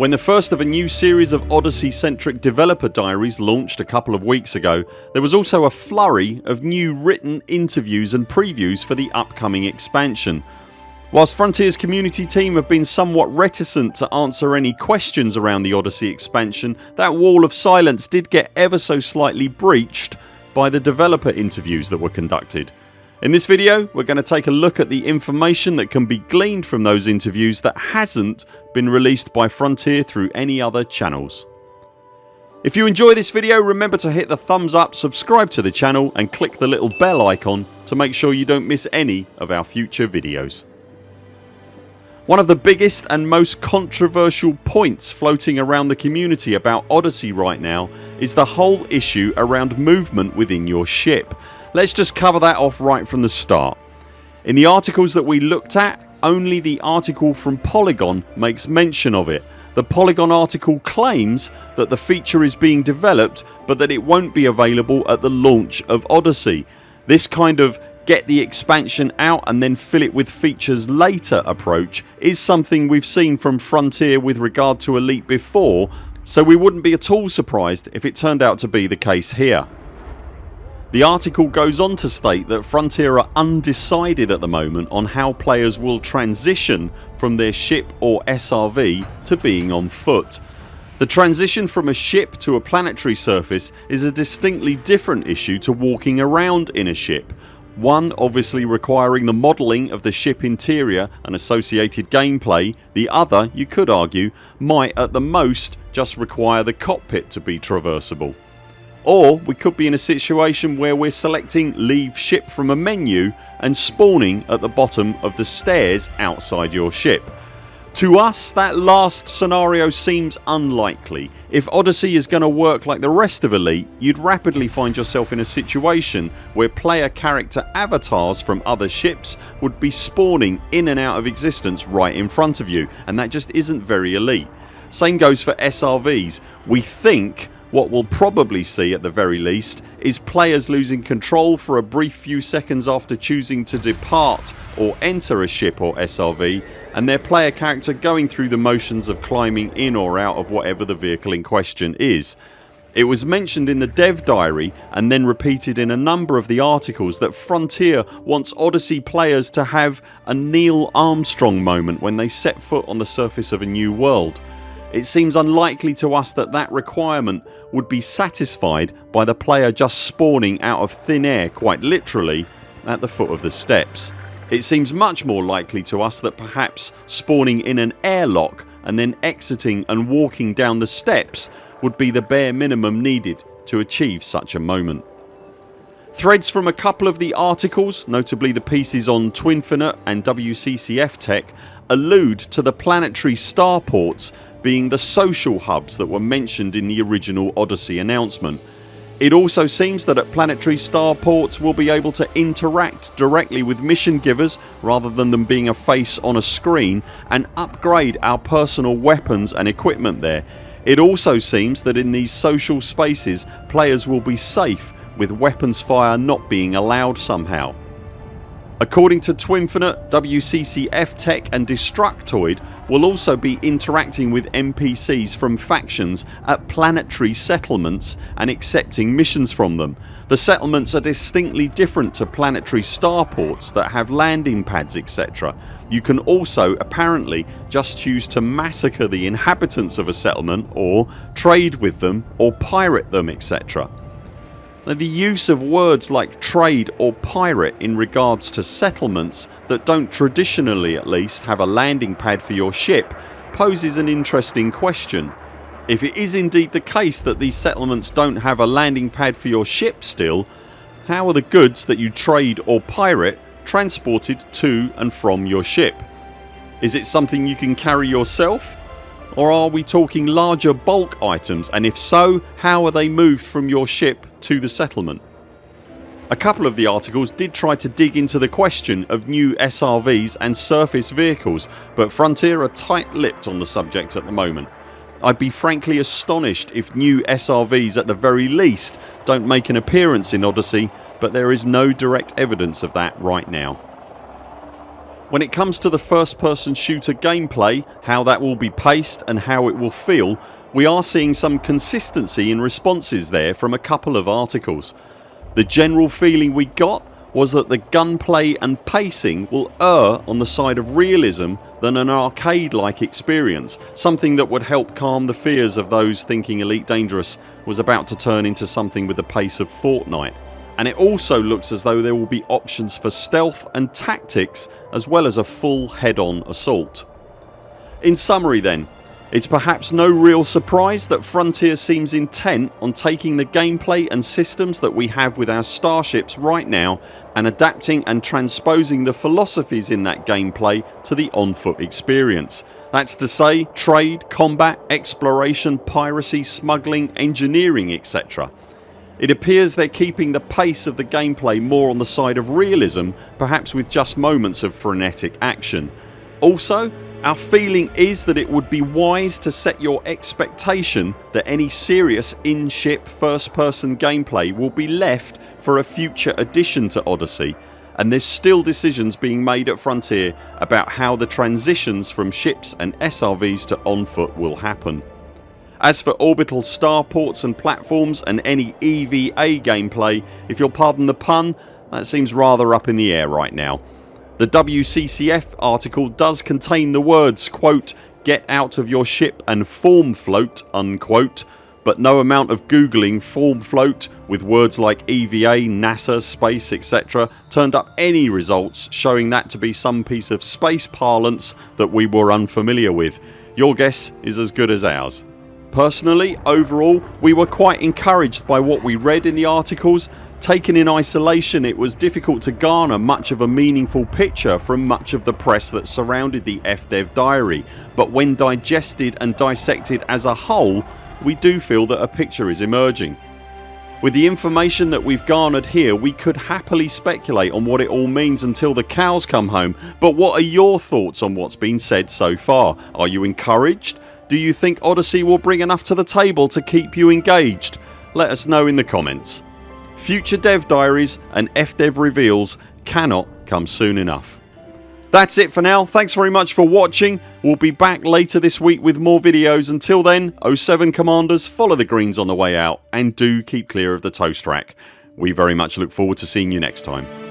When the first of a new series of Odyssey centric developer diaries launched a couple of weeks ago there was also a flurry of new written interviews and previews for the upcoming expansion. Whilst Frontiers community team have been somewhat reticent to answer any questions around the Odyssey expansion that wall of silence did get ever so slightly breached by the developer interviews that were conducted. In this video we're going to take a look at the information that can be gleaned from those interviews that hasn't been released by Frontier through any other channels. If you enjoy this video remember to hit the thumbs up, subscribe to the channel and click the little bell icon to make sure you don't miss any of our future videos. One of the biggest and most controversial points floating around the community about Odyssey right now is the whole issue around movement within your ship Let's just cover that off right from the start. In the articles that we looked at only the article from Polygon makes mention of it. The Polygon article claims that the feature is being developed but that it won't be available at the launch of Odyssey. This kind of get the expansion out and then fill it with features later approach is something we've seen from Frontier with regard to Elite before so we wouldn't be at all surprised if it turned out to be the case here. The article goes on to state that Frontier are undecided at the moment on how players will transition from their ship or SRV to being on foot. The transition from a ship to a planetary surface is a distinctly different issue to walking around in a ship. One obviously requiring the modelling of the ship interior and associated gameplay, the other, you could argue, might at the most just require the cockpit to be traversable. Or we could be in a situation where we're selecting leave ship from a menu and spawning at the bottom of the stairs outside your ship. To us that last scenario seems unlikely. If Odyssey is going to work like the rest of Elite you'd rapidly find yourself in a situation where player character avatars from other ships would be spawning in and out of existence right in front of you and that just isn't very Elite. Same goes for SRVs. We think what we'll probably see at the very least is players losing control for a brief few seconds after choosing to depart or enter a ship or SRV and their player character going through the motions of climbing in or out of whatever the vehicle in question is. It was mentioned in the dev diary and then repeated in a number of the articles that Frontier wants Odyssey players to have a Neil Armstrong moment when they set foot on the surface of a new world. It seems unlikely to us that that requirement would be satisfied by the player just spawning out of thin air quite literally at the foot of the steps. It seems much more likely to us that perhaps spawning in an airlock and then exiting and walking down the steps would be the bare minimum needed to achieve such a moment. Threads from a couple of the articles, notably the pieces on Twinfinite and WCCF Tech allude to the planetary starports being the social hubs that were mentioned in the original Odyssey announcement. It also seems that at planetary starports we'll be able to interact directly with mission givers rather than them being a face on a screen and upgrade our personal weapons and equipment there. It also seems that in these social spaces players will be safe with weapons fire not being allowed somehow. According to Twinfinite, WCCF Tech and Destructoid will also be interacting with NPCs from factions at planetary settlements and accepting missions from them. The settlements are distinctly different to planetary starports that have landing pads etc. You can also apparently just choose to massacre the inhabitants of a settlement or trade with them or pirate them etc. Now the use of words like trade or pirate in regards to settlements that don't traditionally at least have a landing pad for your ship poses an interesting question. If it is indeed the case that these settlements don't have a landing pad for your ship still how are the goods that you trade or pirate transported to and from your ship? Is it something you can carry yourself? Or are we talking larger bulk items and if so how are they moved from your ship to the settlement? A couple of the articles did try to dig into the question of new SRVs and surface vehicles but Frontier are tight lipped on the subject at the moment. I'd be frankly astonished if new SRVs at the very least don't make an appearance in Odyssey but there is no direct evidence of that right now. When it comes to the first person shooter gameplay, how that will be paced and how it will feel we are seeing some consistency in responses there from a couple of articles. The general feeling we got was that the gunplay and pacing will err on the side of realism than an arcade like experience something that would help calm the fears of those thinking Elite Dangerous was about to turn into something with the pace of Fortnite and it also looks as though there will be options for stealth and tactics as well as a full head on assault. In summary then it's perhaps no real surprise that Frontier seems intent on taking the gameplay and systems that we have with our starships right now and adapting and transposing the philosophies in that gameplay to the on foot experience. That's to say trade, combat, exploration, piracy, smuggling, engineering etc. It appears they're keeping the pace of the gameplay more on the side of realism perhaps with just moments of frenetic action. Also our feeling is that it would be wise to set your expectation that any serious in-ship first person gameplay will be left for a future addition to Odyssey and there's still decisions being made at Frontier about how the transitions from ships and SRVs to on foot will happen. As for orbital starports and platforms and any EVA gameplay if you'll pardon the pun that seems rather up in the air right now. The WCCF article does contain the words quote get out of your ship and form float unquote but no amount of googling form float with words like EVA, NASA, space etc turned up any results showing that to be some piece of space parlance that we were unfamiliar with. Your guess is as good as ours. Personally overall we were quite encouraged by what we read in the articles Taken in isolation it was difficult to garner much of a meaningful picture from much of the press that surrounded the FDev diary but when digested and dissected as a whole we do feel that a picture is emerging. With the information that we've garnered here we could happily speculate on what it all means until the cows come home but what are your thoughts on what's been said so far? Are you encouraged? Do you think Odyssey will bring enough to the table to keep you engaged? Let us know in the comments. Future dev diaries and FDev reveals cannot come soon enough. That's it for now. Thanks very much for watching. We'll be back later this week with more videos. Until then 0 7 CMDRs follow the greens on the way out and do keep clear of the toast rack. We very much look forward to seeing you next time.